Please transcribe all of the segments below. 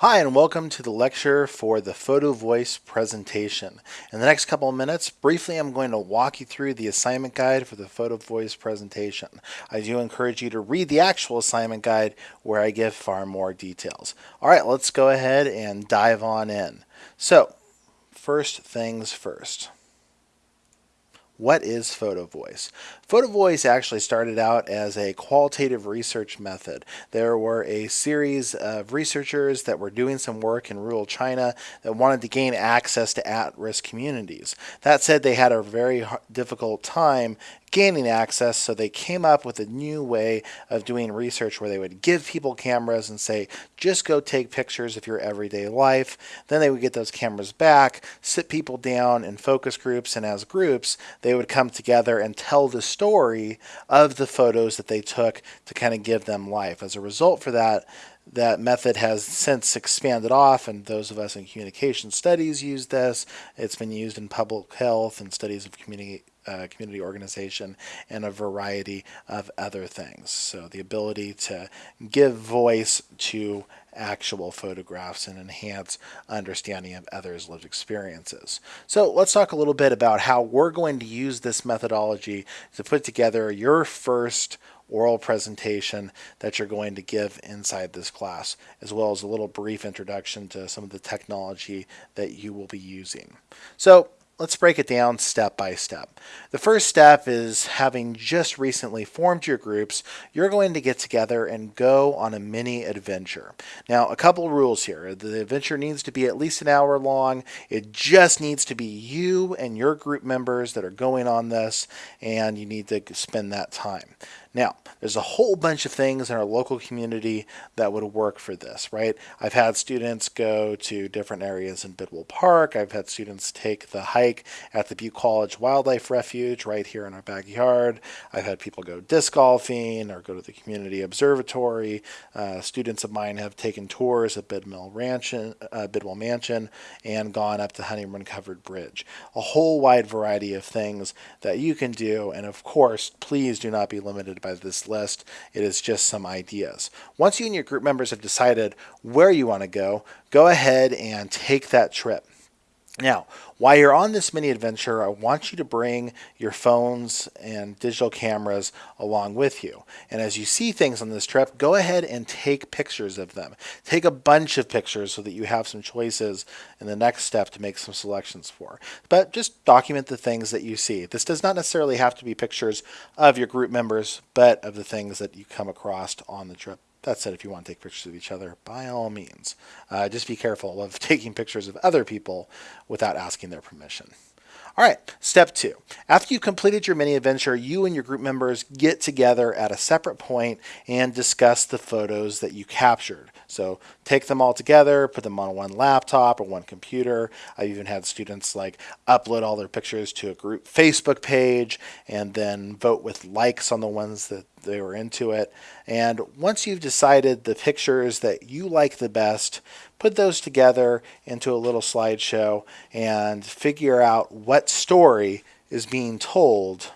Hi, and welcome to the lecture for the Photo Voice presentation. In the next couple of minutes, briefly, I'm going to walk you through the assignment guide for the Photo Voice presentation. I do encourage you to read the actual assignment guide where I give far more details. All right, let's go ahead and dive on in. So, first things first. What is Photo Voice? Photo Voice actually started out as a qualitative research method. There were a series of researchers that were doing some work in rural China that wanted to gain access to at-risk communities. That said, they had a very difficult time gaining access, so they came up with a new way of doing research where they would give people cameras and say, just go take pictures of your everyday life. Then they would get those cameras back, sit people down in focus groups, and as groups, they would come together and tell the story of the photos that they took to kind of give them life. As a result for that, that method has since expanded off, and those of us in communication studies use this. It's been used in public health and studies of community uh, community organization and a variety of other things. So the ability to give voice to actual photographs and enhance understanding of others' lived experiences. So let's talk a little bit about how we're going to use this methodology to put together your first oral presentation that you're going to give inside this class, as well as a little brief introduction to some of the technology that you will be using. So Let's break it down step by step. The first step is having just recently formed your groups, you're going to get together and go on a mini adventure. Now, a couple rules here. The adventure needs to be at least an hour long. It just needs to be you and your group members that are going on this, and you need to spend that time. Now, there's a whole bunch of things in our local community that would work for this, right? I've had students go to different areas in Bidwell Park. I've had students take the hike at the Butte College Wildlife Refuge right here in our backyard. I've had people go disc golfing or go to the community observatory. Uh, students of mine have taken tours at Bidwell, Ranch, uh, Bidwell Mansion and gone up the Honey Run Covered Bridge. A whole wide variety of things that you can do. And of course, please do not be limited by this list. It is just some ideas. Once you and your group members have decided where you want to go, go ahead and take that trip. Now, while you're on this mini adventure, I want you to bring your phones and digital cameras along with you. And as you see things on this trip, go ahead and take pictures of them. Take a bunch of pictures so that you have some choices in the next step to make some selections for. But just document the things that you see. This does not necessarily have to be pictures of your group members, but of the things that you come across on the trip. That said, if you want to take pictures of each other, by all means. Uh, just be careful of taking pictures of other people without asking their permission. All right, step two. After you've completed your mini adventure, you and your group members get together at a separate point and discuss the photos that you captured. So take them all together, put them on one laptop or one computer. I've even had students like upload all their pictures to a group Facebook page and then vote with likes on the ones that they were into it. And once you've decided the pictures that you like the best, put those together into a little slideshow and figure out what story is being told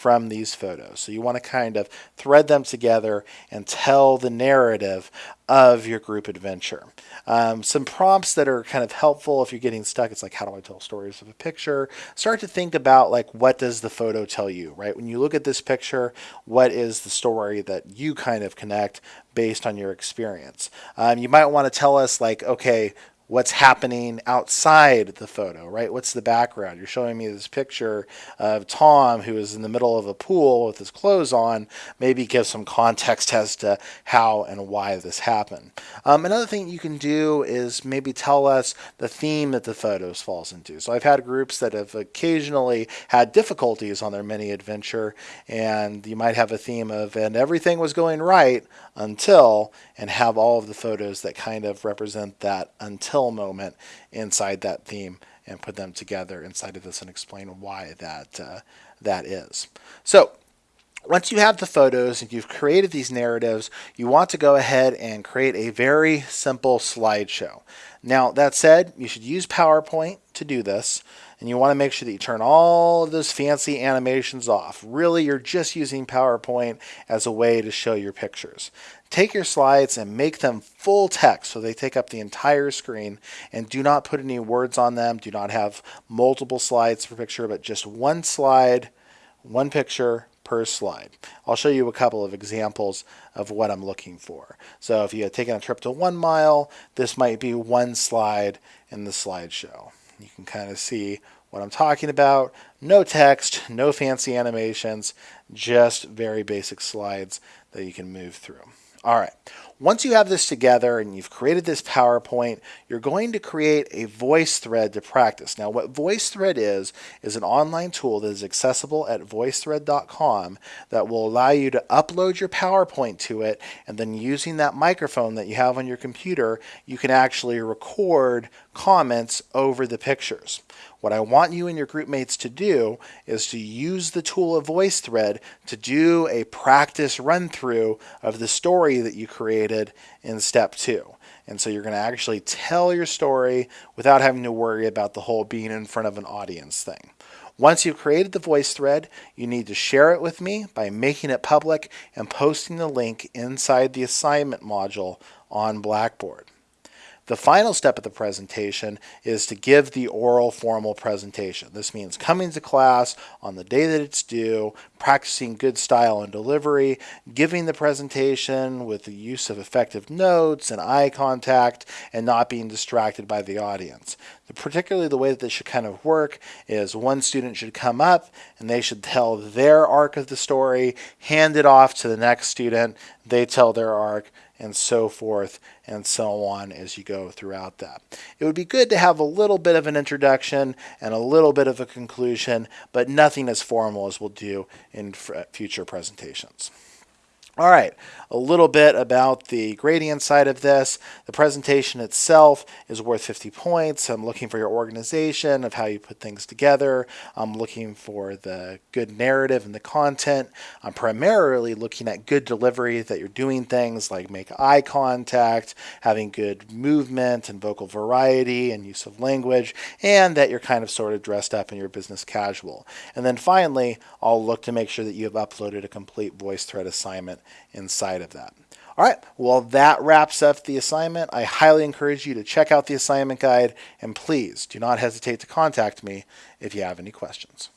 from these photos. So you want to kind of thread them together and tell the narrative of your group adventure. Um, some prompts that are kind of helpful if you're getting stuck. It's like, how do I tell stories of a picture? Start to think about like, what does the photo tell you, right? When you look at this picture, what is the story that you kind of connect based on your experience? Um, you might want to tell us like, okay, what's happening outside the photo, right? What's the background? You're showing me this picture of Tom who is in the middle of a pool with his clothes on. Maybe give some context as to how and why this happened. Um, another thing you can do is maybe tell us the theme that the photos falls into. So I've had groups that have occasionally had difficulties on their mini adventure and you might have a theme of and everything was going right until and have all of the photos that kind of represent that until moment inside that theme and put them together inside of this and explain why that uh, that is. So once you have the photos and you've created these narratives, you want to go ahead and create a very simple slideshow. Now, that said, you should use PowerPoint to do this. And you want to make sure that you turn all of those fancy animations off. Really, you're just using PowerPoint as a way to show your pictures. Take your slides and make them full text so they take up the entire screen and do not put any words on them. Do not have multiple slides per picture, but just one slide, one picture, per slide. I'll show you a couple of examples of what I'm looking for. So if you had taken a trip to one mile, this might be one slide in the slideshow. You can kind of see what I'm talking about. No text, no fancy animations, just very basic slides that you can move through. All right. Once you have this together and you've created this PowerPoint, you're going to create a VoiceThread to practice. Now, what VoiceThread is, is an online tool that is accessible at voicethread.com that will allow you to upload your PowerPoint to it, and then using that microphone that you have on your computer, you can actually record comments over the pictures. What I want you and your group mates to do is to use the tool of VoiceThread to do a practice run through of the story that you created in step two. And so you're going to actually tell your story without having to worry about the whole being in front of an audience thing. Once you've created the voice thread, you need to share it with me by making it public and posting the link inside the assignment module on Blackboard. The final step of the presentation is to give the oral formal presentation. This means coming to class on the day that it's due, practicing good style and delivery, giving the presentation with the use of effective notes and eye contact, and not being distracted by the audience. Particularly the way that this should kind of work is one student should come up and they should tell their arc of the story, hand it off to the next student, they tell their arc, and so forth and so on as you go throughout that. It would be good to have a little bit of an introduction and a little bit of a conclusion, but nothing as formal as we'll do in future presentations. All right, a little bit about the gradient side of this. The presentation itself is worth 50 points. I'm looking for your organization of how you put things together. I'm looking for the good narrative and the content. I'm primarily looking at good delivery, that you're doing things like make eye contact, having good movement and vocal variety and use of language, and that you're kind of sort of dressed up in your business casual. And then finally, I'll look to make sure that you have uploaded a complete VoiceThread inside of that. All right, well, that wraps up the assignment. I highly encourage you to check out the assignment guide, and please do not hesitate to contact me if you have any questions.